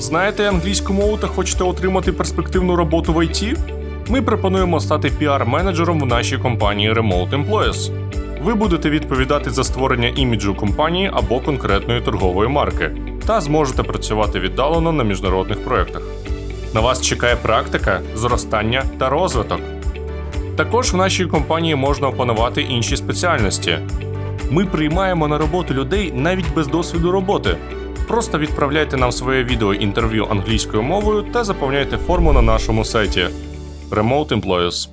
Знаєте англійську мову та хочете отримати перспективну роботу в ІТ? Ми пропонуємо стати піар-менеджером в нашій компанії Remote Employees. Ви будете відповідати за створення іміджу компанії або конкретної торгової марки та зможете працювати віддалено на міжнародних проєктах. На вас чекає практика, зростання та розвиток. Також в нашій компанії можна опанувати інші спеціальності. Ми приймаємо на роботу людей навіть без досвіду роботи. Просто відправляйте нам своє відео інтерв'ю англійською мовою та заповняйте форму на нашому сайті Remote Employees.